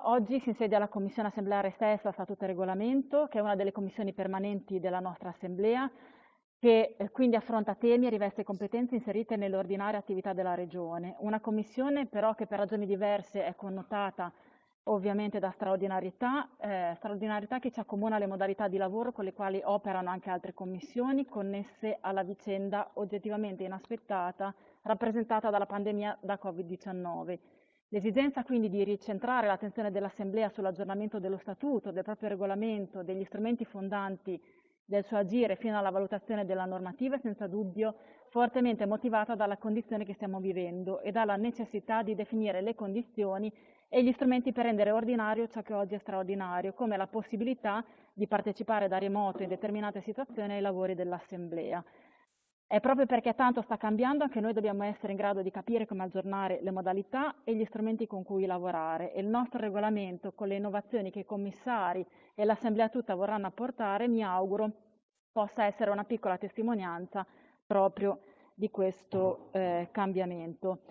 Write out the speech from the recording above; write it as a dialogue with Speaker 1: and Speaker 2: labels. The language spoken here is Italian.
Speaker 1: Assemblea. Oggi si insedia la Commissione Assembleare stessa Statuto e Regolamento, che è una delle commissioni permanenti della nostra Assemblea, che eh, quindi affronta temi e riveste competenze inserite nell'ordinaria attività della Regione. Una commissione però che per ragioni diverse è connotata ovviamente da straordinarietà, eh, straordinarietà che ci accomuna alle modalità di lavoro con le quali operano anche altre commissioni connesse alla vicenda oggettivamente inaspettata rappresentata dalla pandemia da Covid-19. L'esigenza quindi di ricentrare l'attenzione dell'Assemblea sull'aggiornamento dello Statuto, del proprio regolamento, degli strumenti fondanti del suo agire fino alla valutazione della normativa è senza dubbio fortemente motivata dalla condizione che stiamo vivendo e dalla necessità di definire le condizioni e gli strumenti per rendere ordinario ciò che oggi è straordinario, come la possibilità di partecipare da remoto in determinate situazioni ai lavori dell'Assemblea. È proprio perché tanto sta cambiando che noi dobbiamo essere in grado di capire come aggiornare le modalità e gli strumenti con cui lavorare e il nostro regolamento con le innovazioni che i commissari e l'Assemblea tutta vorranno apportare, mi auguro, possa essere una piccola testimonianza proprio di questo eh, cambiamento.